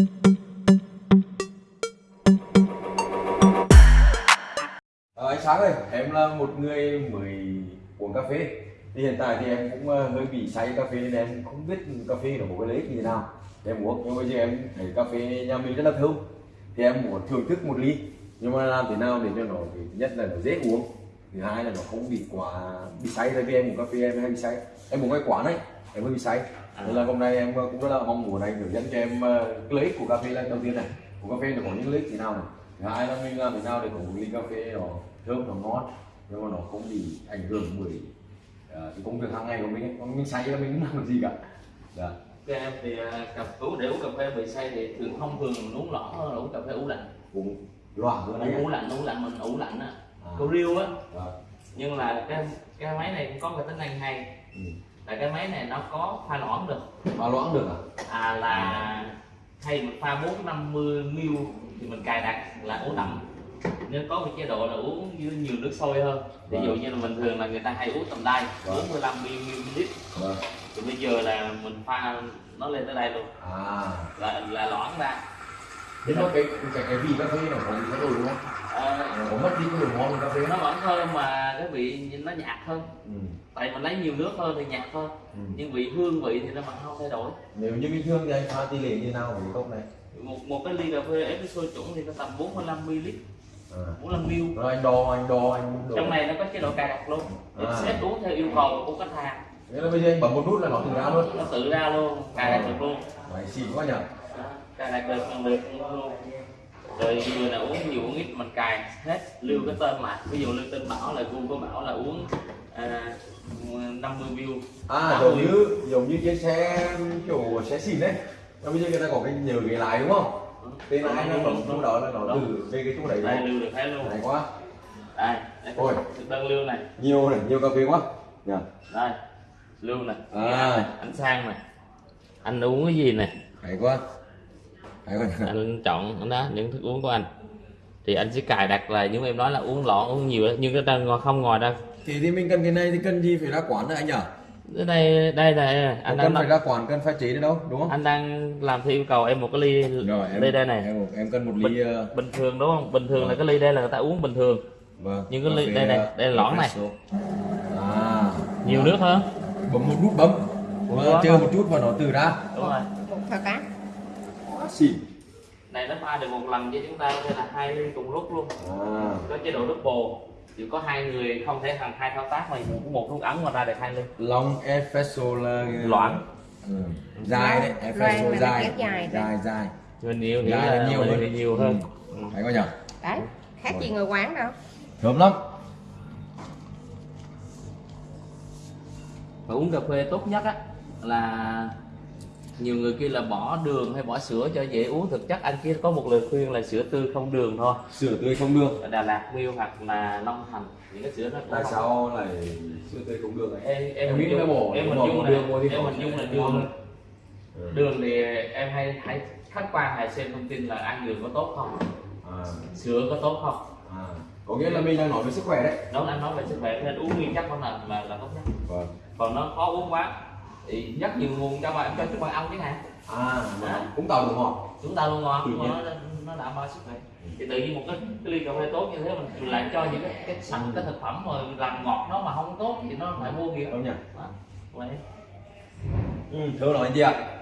Ờ, à, anh Sáng ơi, em là một người mới uống cà phê. Thì hiện tại thì em cũng ờ, hơi bị say cà phê nên em không biết cà phê nó có cái lấy như thế nào. Để em uống nhưng bây giờ em thấy cà phê nhà mình rất là thơm. Thì em muốn thưởng thức một ly. Nhưng mà làm thế nào để cho nó thì nhất là nó dễ uống thứ hai là nó không bị quá bị say. Tại vì em uống cà phê em hay bị say. Em uống cái quán ấy em hơi bị say nên là hôm nay em ờ, cũng rất là mong muốn anh hướng dẫn cho em ờ, cái ích của cà phê là đầu tiên này. Của cà phê nó có những ích thế nào này? Thứ hai là mình làm thế nào để có một ly cà phê nó thơm nó ngon nhưng mà nó không bị ảnh hưởng bởi uh, cái công việc hàng ngày của mình ấy. Mình say là mình không làm gì cả. Dạ. Các em thì à, cà uống để uống cà phê bị say thì thường thông thường uống lỏ hơn uống cà phê uống lạnh. Cũng loạn hơn đấy uống lạnh uống lạnh mình uống lạnh á. À. có riêu á. Dạ. nhưng là cái cái máy này cũng có cái tính năng hay. Ừ. là cái máy này nó có pha loãng được. Pha loãng được à? À là hay mình pha 450 ml thì mình cài đặt là uống đậm. Nếu có một chế độ là uống với nhiều nước sôi hơn. Ví dụ Vâng. như là bình thường là người ta hay uống tầm đây Vâng. 45 ml. Vâng. Thì bây giờ là mình pha nó lên tới đây luôn. À. Là là loãng ra nhưng mà cái cái cái vị cà phê nó có gì thay đổi đúng không? Ờ, nó có mất đi cái độ ngon của cà phê nó vẫn thơm mà cái vị nó nhạt hơn. Ừ. tại mình lấy nhiều nước hơn thì nhạt hơn Ừ. nhưng vị hương vị thì nó vẫn không thay đổi. Nếu như bình thường thì anh pha tỷ lệ như nào cái cốc này? Một một cái ly cà phê espresso chuẩn thì nó tầm 45 ml. À. 45 ml. Rồi anh đo anh đo anh đo. Trong này nó có chế độ cài đặt luôn. À. set uống theo yêu cầu của khách hàng. Nghĩa là bây giờ anh bấm một nút là nó tự ra luôn. Nó tự ra luôn cài đặt được luôn. Mày xịn quá nhỉ. Đó, cài đặt được lần lượt luôn rồi người nào uống nhiều uống ít mình cài hết lưu cái tên lại ví dụ lưu tên bảo là của bảo là uống à, 50 view. À giống như giống như trên xe kiểu xe xịn đấy. Và bây giờ người ta có cái nhớ ghế lái đúng không? Tên ai nó bấm chỗ đó là nó từ về cái chỗ đấy. Đây lưu được hết luôn. Hay quá. Đây đây Ôi. đơn lưu này. Nhiều này nhiều cà phê quá. Nhỉ đây lưu này. À. anh sang này. Anh uống cái gì này? Hay quá anh chọn đó những thức uống của anh. Thì anh sẽ cài đặt là như em nói là uống lọ uống nhiều nhưng cái ta ngồi không ngồi đâu. Thì thì mình cần cái này thì cần gì phải ra quán nữa anh nhỉ? Ở đây đây là anh cần đang phải ra quán cần chế nữa đâu đúng không? anh đang làm theo yêu cầu em một cái ly rồi em ly đây này. em, em cần một ly ờ, bình thường đúng không? Bình thường là Vâng. cái ly đây là người ta uống bình thường. Vâng Nhưng cái ly- đây này, ờ, đây là lõng này. à. Nhiều nước hơn bấm một nút bấm. Chờ một chút và nó từ ra. Đúng rồi. Một thao xịn này nó pha được một lần với chúng ta có thể là hai ly cùng lúc luôn. À. Có chế độ double. Chỉ có hai người không thể thành hai thao tác mà một một nút ấn mà ra được hai ly long espresso là Loãng. ừ. dài đấy espresso dài. dài dài dài. Người nhiều thì dài là là nhiều mình hơn. thì nhiều hơn. Ừ. Ừ. hay quá nhỉ đấy khác gì người quán đâu. Thơm lắm. Và uống cà phê tốt nhất á là nhiều người kia là bỏ đường hay bỏ sữa cho dễ uống. Thực chất anh kia có một lời khuyên là sữa tươi không đường thôi. Sữa tươi không đường. Ở Đà Lạt Miêu hoặc là Long Thành những cái sữa nó tại không- sao lại sữa tươi không đường? Này em em nghĩ dung bỏ- em dung đường là em bỏ hình dung là đường. Đường. Thì em hay hay khách quan hay xem thông tin là ăn đường có tốt không? À, sữa có tốt không? À. có nghĩa là mình đang nói về sức khỏe đấy. Đó anh nói về sức khỏe nên uống nguyên chất nó là là, là tốt nhất. Vâng. Còn nó khó uống quá thì rất nhiều nguồn cho bạn cho chúng bạn ăn chẳng hạn à mà cũng tạo được ngọt chúng ta luôn Tự nhưng mà nó nó đảm bảo sức khỏe. Thì tự nhiên một cái, cái ly cà phê tốt như thế mình lại cho những cái cái sẵn cái thực phẩm mà làm ngọt nó mà không tốt thì nó phải mua kìa không nhỉ Đó, vậy. ừ, thơm nói anh chị ạ